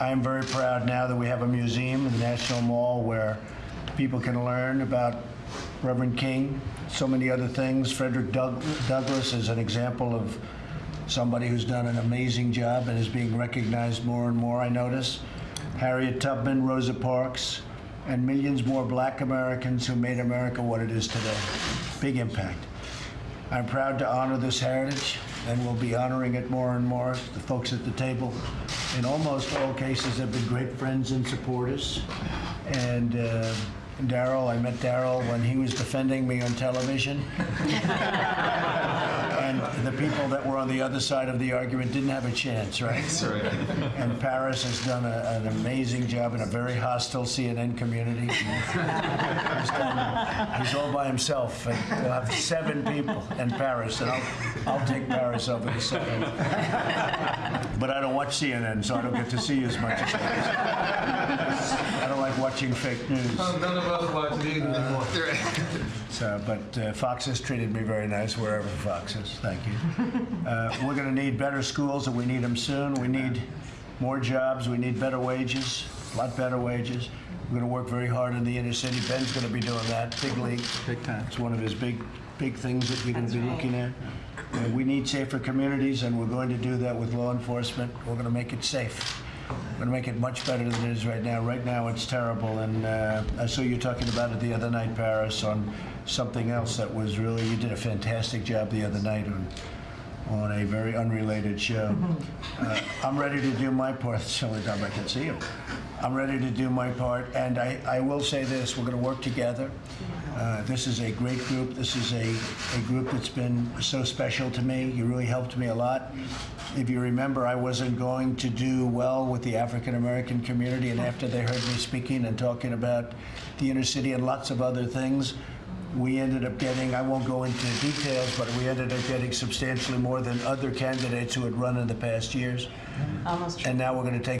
I am very proud now that we have a museum in the National Mall where people can learn about Reverend King, so many other things. Frederick Doug- Douglass is an example of somebody who's done an amazing job and is being recognized more and more, I notice. Harriet Tubman, Rosa Parks, and millions more black Americans who made America what it is today. Big impact. I'm proud to honor this heritage, and we'll be honoring it more and more. The folks at the table, in almost all cases, have been great friends and supporters. And uh, Darrell, I met Darrell when he was defending me on television. The people that were on the other side of the argument didn't have a chance, right? That's right. And Paris has done a, an amazing job in a very hostile CNN community. he's, done, he's all by himself. And we'll have seven people in Paris, and I'll, I'll take Paris over the seven. But I don't watch CNN, so I don't get to see you as much as I don't like watching fake news. None of us watch it either anymore. So, but uh, Fox has treated me very nice wherever Fox is. Thank you. Uh, we're going to need better schools, and we need them soon. We need more jobs. We need better wages, a lot better wages. We're going to work very hard in the inner city. Ben's going to be doing that, big league. Big time. It's one of his big, big things that we're going to be looking at. Uh, we need safer communities, and we're going to do that with law enforcement. We're going to make it safe. Going to make it much better than it is right now. Right now, it's terrible, and uh, I saw you talking about it the other night, Paris, on something else that was really, you did a fantastic job the other night on, on a very unrelated show. Uh, I'm ready to do my part. It's the only time I can see you. I'm ready to do my part, and I, I will say this, we're going to work together. Uh, This is a great group. This is a, a group that's been so special to me. You really helped me a lot. If you remember, I wasn't going to do well with the African American community, and after they heard me speaking and talking about the inner city and lots of other things, we ended up getting, I won't go into details, but we ended up getting substantially more than other candidates who had run in the past years. Almost And now we're going to take